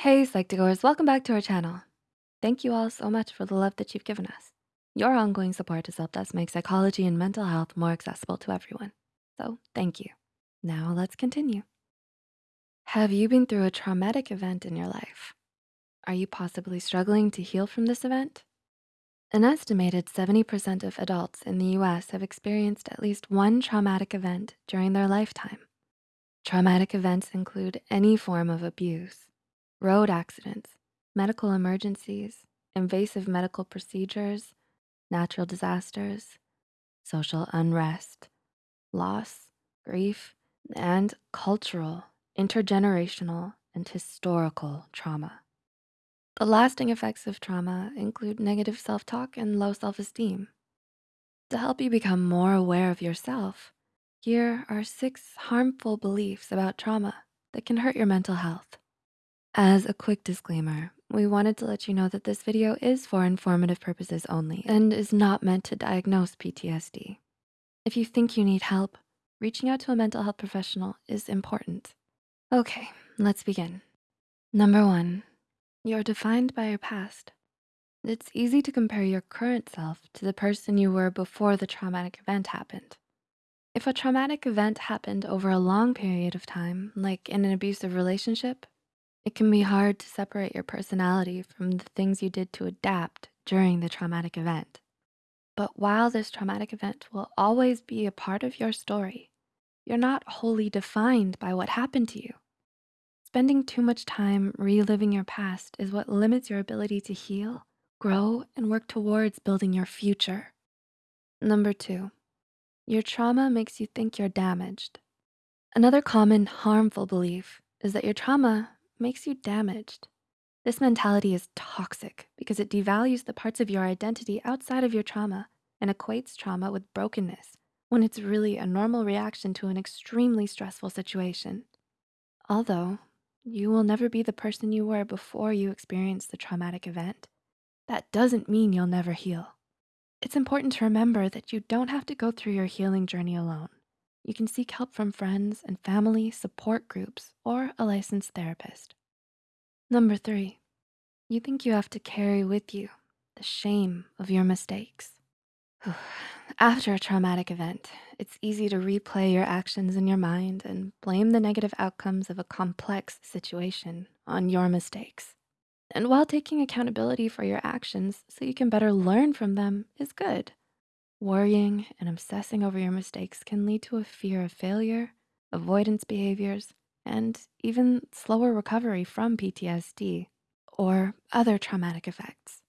Hey, Psych2Goers, welcome back to our channel. Thank you all so much for the love that you've given us. Your ongoing support has helped us make psychology and mental health more accessible to everyone. So thank you. Now let's continue. Have you been through a traumatic event in your life? Are you possibly struggling to heal from this event? An estimated 70% of adults in the US have experienced at least one traumatic event during their lifetime. Traumatic events include any form of abuse, road accidents, medical emergencies, invasive medical procedures, natural disasters, social unrest, loss, grief, and cultural, intergenerational, and historical trauma. The lasting effects of trauma include negative self-talk and low self-esteem. To help you become more aware of yourself, here are six harmful beliefs about trauma that can hurt your mental health. As a quick disclaimer, we wanted to let you know that this video is for informative purposes only and is not meant to diagnose PTSD. If you think you need help, reaching out to a mental health professional is important. Okay, let's begin. Number one, you're defined by your past. It's easy to compare your current self to the person you were before the traumatic event happened. If a traumatic event happened over a long period of time, like in an abusive relationship, it can be hard to separate your personality from the things you did to adapt during the traumatic event. But while this traumatic event will always be a part of your story, you're not wholly defined by what happened to you. Spending too much time reliving your past is what limits your ability to heal, grow, and work towards building your future. Number two, your trauma makes you think you're damaged. Another common harmful belief is that your trauma makes you damaged. This mentality is toxic because it devalues the parts of your identity outside of your trauma and equates trauma with brokenness when it's really a normal reaction to an extremely stressful situation. Although you will never be the person you were before you experienced the traumatic event, that doesn't mean you'll never heal. It's important to remember that you don't have to go through your healing journey alone. You can seek help from friends and family support groups or a licensed therapist. Number three, you think you have to carry with you the shame of your mistakes. After a traumatic event, it's easy to replay your actions in your mind and blame the negative outcomes of a complex situation on your mistakes. And while taking accountability for your actions so you can better learn from them is good, Worrying and obsessing over your mistakes can lead to a fear of failure, avoidance behaviors, and even slower recovery from PTSD or other traumatic effects.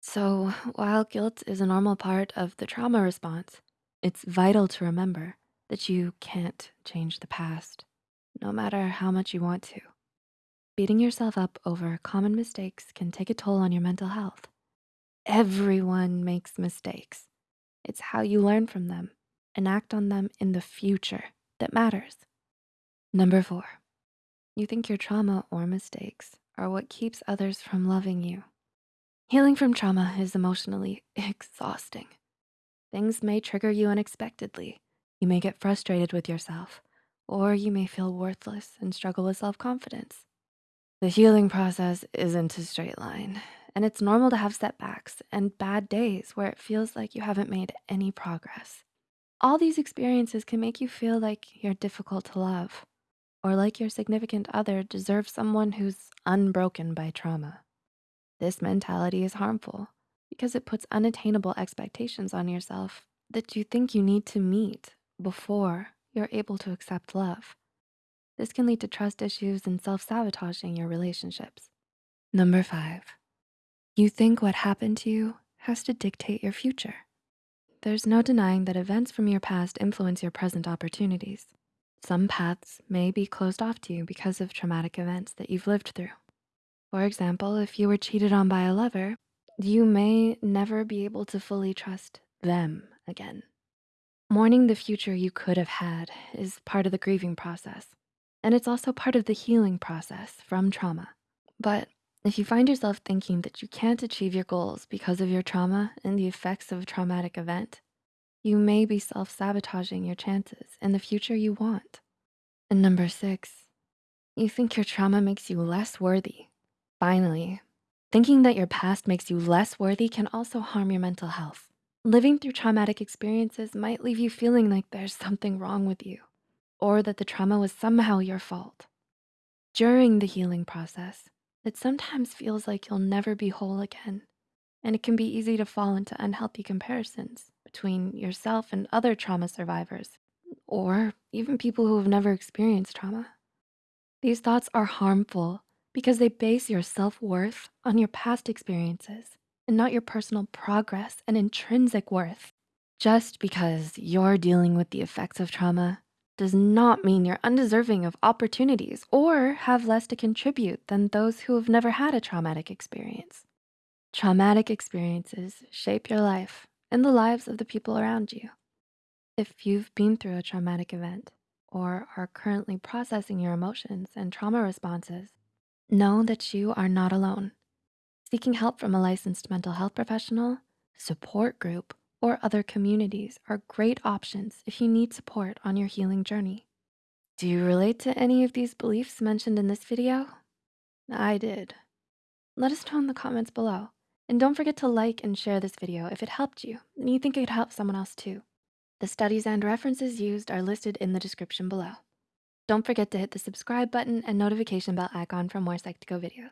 So while guilt is a normal part of the trauma response, it's vital to remember that you can't change the past, no matter how much you want to. Beating yourself up over common mistakes can take a toll on your mental health. Everyone makes mistakes it's how you learn from them and act on them in the future that matters. Number four, you think your trauma or mistakes are what keeps others from loving you. Healing from trauma is emotionally exhausting. Things may trigger you unexpectedly. You may get frustrated with yourself, or you may feel worthless and struggle with self-confidence. The healing process isn't a straight line and it's normal to have setbacks and bad days where it feels like you haven't made any progress. All these experiences can make you feel like you're difficult to love or like your significant other deserve someone who's unbroken by trauma. This mentality is harmful because it puts unattainable expectations on yourself that you think you need to meet before you're able to accept love. This can lead to trust issues and self-sabotaging your relationships. Number five, you think what happened to you has to dictate your future. There's no denying that events from your past influence your present opportunities. Some paths may be closed off to you because of traumatic events that you've lived through. For example, if you were cheated on by a lover, you may never be able to fully trust them again. Mourning the future you could have had is part of the grieving process, and it's also part of the healing process from trauma. But if you find yourself thinking that you can't achieve your goals because of your trauma and the effects of a traumatic event, you may be self-sabotaging your chances in the future you want. And number six, you think your trauma makes you less worthy Finally, thinking that your past makes you less worthy can also harm your mental health. Living through traumatic experiences might leave you feeling like there's something wrong with you or that the trauma was somehow your fault. During the healing process, it sometimes feels like you'll never be whole again, and it can be easy to fall into unhealthy comparisons between yourself and other trauma survivors, or even people who have never experienced trauma. These thoughts are harmful because they base your self-worth on your past experiences and not your personal progress and intrinsic worth. Just because you're dealing with the effects of trauma does not mean you're undeserving of opportunities or have less to contribute than those who have never had a traumatic experience. Traumatic experiences shape your life and the lives of the people around you. If you've been through a traumatic event or are currently processing your emotions and trauma responses, know that you are not alone. Seeking help from a licensed mental health professional, support group, or other communities are great options if you need support on your healing journey. Do you relate to any of these beliefs mentioned in this video? I did. Let us know in the comments below. And don't forget to like and share this video if it helped you and you think it could help someone else too. The studies and references used are listed in the description below. Don't forget to hit the subscribe button and notification bell icon for more Psych2Go videos.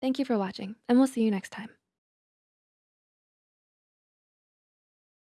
Thank you for watching and we'll see you next time.